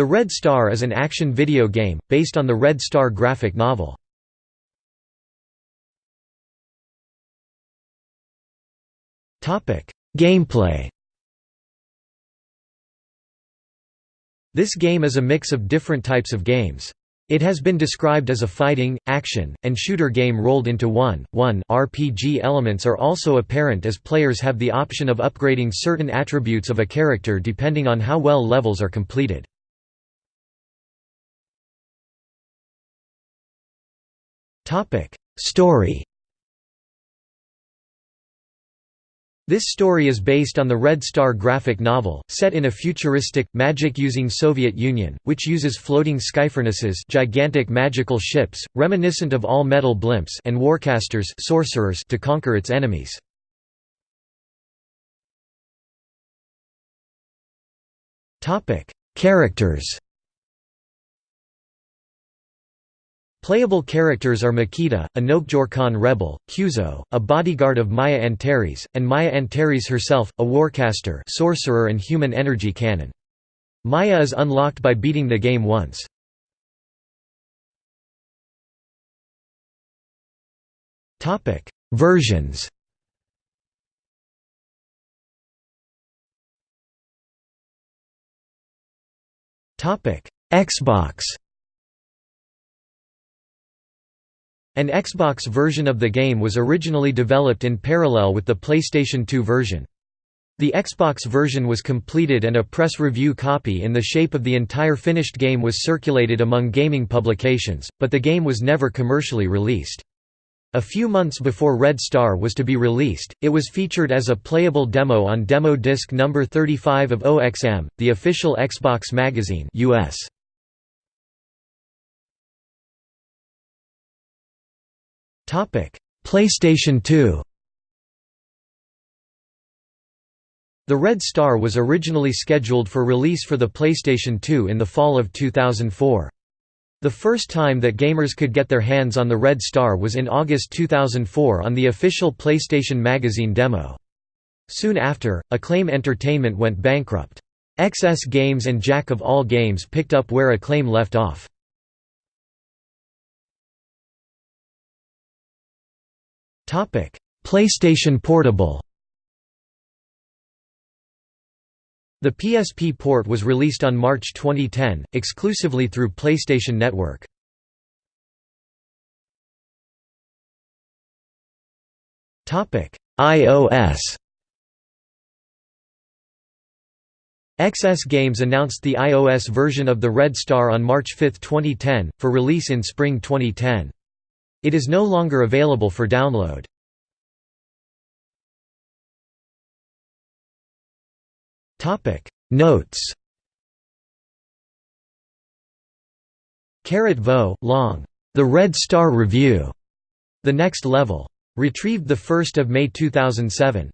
The Red Star is an action video game, based on the Red Star graphic novel. Gameplay This game is a mix of different types of games. It has been described as a fighting, action, and shooter game rolled into one. One RPG elements are also apparent as players have the option of upgrading certain attributes of a character depending on how well levels are completed. Story This story is based on the Red Star graphic novel, set in a futuristic, magic-using Soviet Union, which uses floating skyfurnaces gigantic magical ships, reminiscent of all-metal blimps and warcasters sorcerers to conquer its enemies. Characters Playable characters are Makita, a Nokjor rebel, Kyuzo, a bodyguard of Maya Antares, and Maya Antares herself, a warcaster sorcerer and human energy cannon. Maya is unlocked by beating the game once. Versions Xbox An Xbox version of the game was originally developed in parallel with the PlayStation 2 version. The Xbox version was completed and a press review copy in the shape of the entire finished game was circulated among gaming publications, but the game was never commercially released. A few months before Red Star was to be released, it was featured as a playable demo on demo disc number 35 of OXM, the official Xbox magazine US. PlayStation 2 The Red Star was originally scheduled for release for the PlayStation 2 in the fall of 2004. The first time that gamers could get their hands on the Red Star was in August 2004 on the official PlayStation Magazine demo. Soon after, Acclaim Entertainment went bankrupt. XS Games and Jack of All Games picked up where Acclaim left off. PlayStation Portable The PSP port was released on March 2010, exclusively through PlayStation Network. iOS XS Games announced the iOS version of the Red Star on March 5, 2010, for release in spring 2010. It is no longer available for download. Notes Carrot Vo, long. The Red Star Review. The Next Level. Retrieved 1 May 2007.